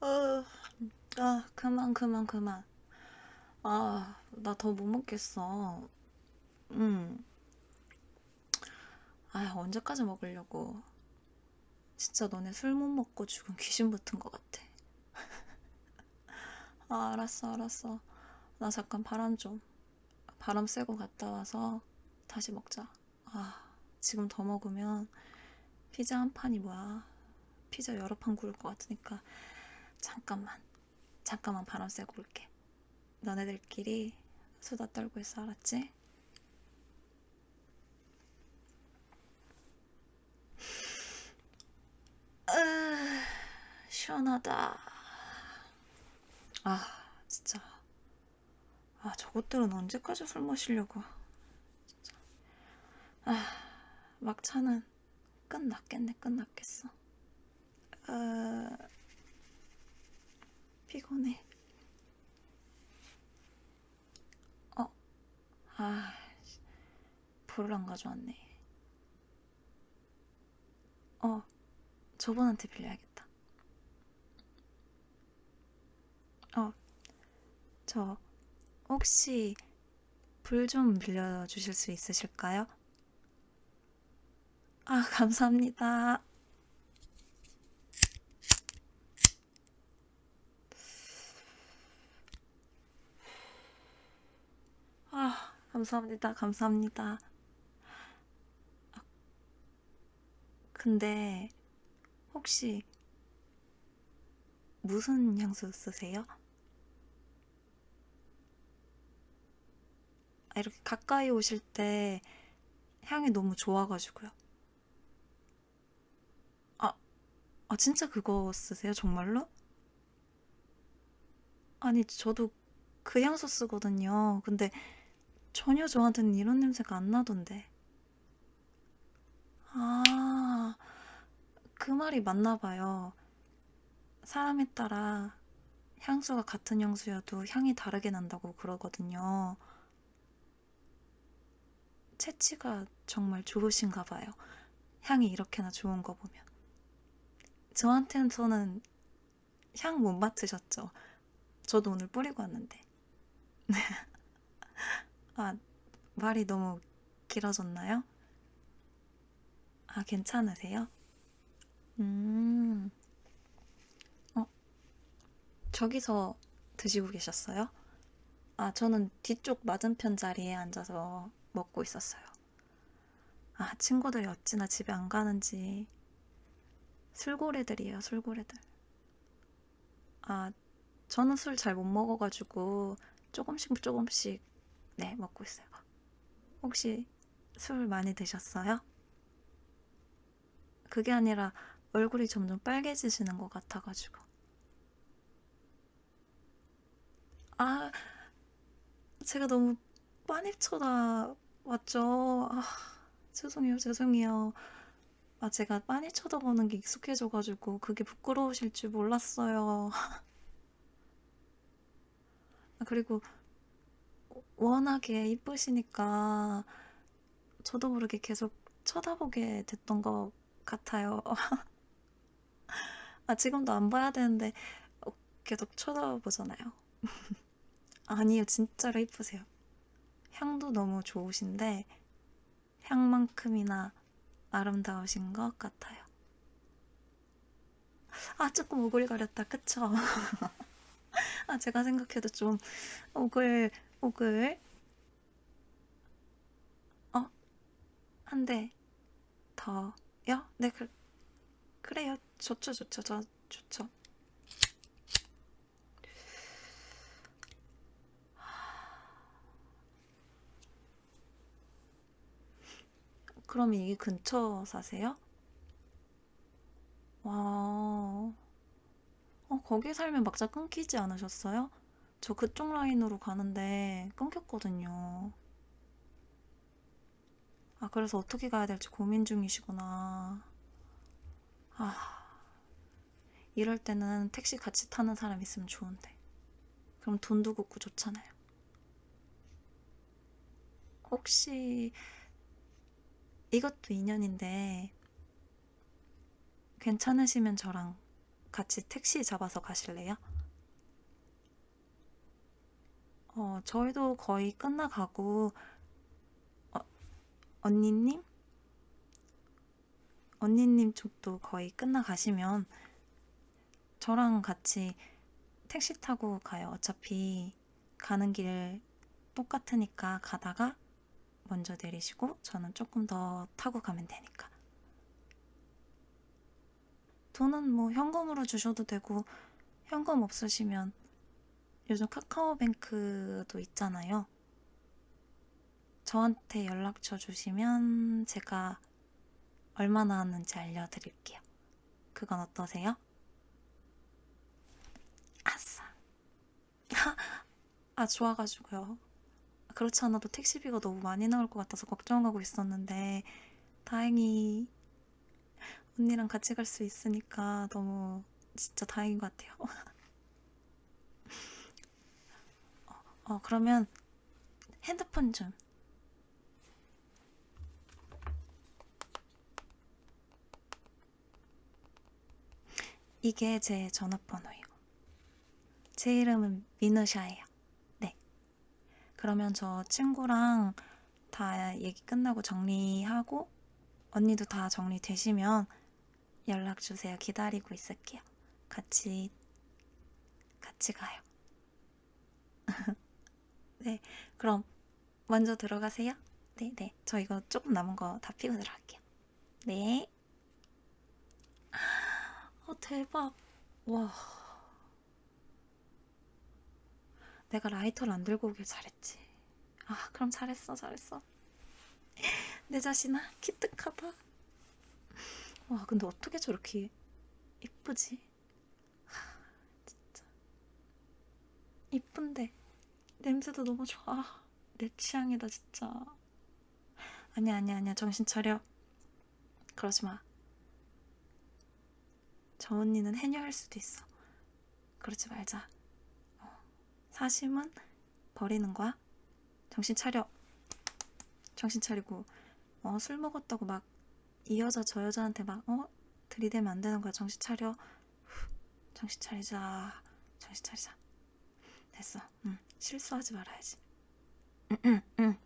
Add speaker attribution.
Speaker 1: 아, 아, 그만, 그만, 그만. 아, 나 더 못 먹겠어. 응. 아, 언제까지 먹으려고. 진짜 너네 술 못 먹고 죽은 귀신 붙은 것 같아. 아, 알았어, 알았어. 나 잠깐 바람 좀. 바람 쐬고 갔다 와서 다시 먹자. 아, 지금 더 먹으면 피자 한 판이 뭐야. 피자 여러 판 구울 것 같으니까 잠깐만, 잠깐만 바람 쐬고 올게. 너네들끼리 수다 떨고 있어, 알았지? 으, 시원하다. 아, 진짜. 아, 저것들은 언제까지 술 마시려고. 진짜. 아, 막차는 끝났겠네, 끝났겠어. 아, 피곤해. 어, 아, 불을 안 가져왔네. 어, 저분한테 빌려야겠다. 어, 저 혹시 불 좀 빌려주실 수 있으실까요? 아, 감사합니다. 아, 감사합니다. 감사합니다. 아, 근데 혹시 무슨 향수 쓰세요? 아, 이렇게 가까이 오실 때 향이 너무 좋아가지고요. 아, 아, 진짜 그거 쓰세요? 정말로? 아니, 저도 그 향수 쓰거든요. 근데 전혀 저한테는 이런 냄새가 안 나던데. 아, 그 말이 맞나 봐요. 사람에 따라 향수가 같은 향수여도 향이 다르게 난다고 그러거든요. 채취가 정말 좋으신가 봐요. 향이 이렇게나 좋은 거 보면. 저한테는 향 못 맡으셨죠? 저도 오늘 뿌리고 왔는데. 아, 말이 너무 길어졌나요? 아, 괜찮으세요? 음, 어, 저기서 드시고 계셨어요? 아, 저는 뒤쪽 맞은편 자리에 앉아서 먹고 있었어요. 아, 친구들이 어찌나 집에 안 가는지. 술고래들이에요, 술고래들. 아, 저는 술 잘 못 먹어가지고 조금씩 조금씩, 네, 먹고 있어요. 혹시 술 많이 드셨어요? 그게 아니라 얼굴이 점점 빨개지시는 것 같아가지고. 아, 제가 너무 빤히 쳐다 왔죠. 아, 죄송해요, 죄송해요. 아, 제가 빤히 쳐다보는 게 익숙해져가지고 그게 부끄러우실 줄 몰랐어요. 아, 그리고 워낙에 이쁘시니까 저도 모르게 계속 쳐다보게 됐던 것 같아요. 아, 지금도 안 봐야 되는데 어, 계속 쳐다보잖아요. 아니요, 진짜로 이쁘세요. 향도 너무 좋으신데 향만큼이나 아름다우신 것 같아요. 아, 조금 오글거렸다, 그쵸? 아, 제가 생각해도 좀 오글, 오글. 어? 한 대 더요? 네, 그, 그래요. 좋죠, 좋죠, 저, 좋죠. 그럼 이 근처 사세요? 와, 어, 거기 살면 막자 끊기지 않으셨어요? 저 그쪽 라인으로 가는데 끊겼거든요. 아, 그래서 어떻게 가야 될지 고민 중이시구나. 아, 이럴 때는 택시 같이 타는 사람 있으면 좋은데. 그럼 돈도 걷고 좋잖아요. 혹시 이것도 인연인데 괜찮으시면 저랑 같이 택시 잡아서 가실래요? 어, 저희도 거의 끝나가고, 어, 언니님? 언니님 쪽도 거의 끝나가시면 저랑 같이 택시 타고 가요. 어차피 가는 길 똑같으니까 가다가 먼저 내리시고 저는 조금 더 타고 가면 되니까. 돈은 뭐 현금으로 주셔도 되고 현금 없으시면 요즘 카카오뱅크도 있잖아요. 저한테 연락처 주시면 제가 얼마 나왔는지 알려드릴게요. 그건 어떠세요? 아싸. 아, 좋아가지고요. 그렇지 않아도 택시비가 너무 많이 나올 것 같아서 걱정하고 있었는데, 다행히 언니랑 같이 갈 수 있으니까 너무 진짜 다행인 것 같아요. 어, 어, 그러면 핸드폰 좀. 이게 제 전화번호예요. 제 이름은 미누샤예요. 네. 그러면 저 친구랑 다 얘기 끝나고 정리하고 언니도 다 정리되시면 연락 주세요. 기다리고 있을게요. 같이 같이 가요. 네. 그럼 먼저 들어가세요. 네, 네. 저 이거 조금 남은 거 다 피고 들어갈게요. 네. 어, 대박. 와. 내가 라이터를 안 들고 오길 잘했지. 아, 그럼 잘했어, 잘했어. 내 자신아, 기특하다. 와, 근데 어떻게 저렇게 이쁘지? 하, 진짜. 이쁜데, 냄새도 너무 좋아. 내 취향이다, 진짜. 아니야, 아니야, 아니야. 정신 차려. 그러지 마. 저 언니는 해녀할 수도 있어. 그러지 말자. 어, 사심은 버리는 거야. 정신 차려. 정신 차리고 어, 술 먹었다고 막 이 여자 저 여자한테 막 어? 들이대면 안 되는 거야. 정신 차려. 후, 정신 차리자. 정신 차리자. 됐어. 응. 실수하지 말아야지. 응, 응, 응.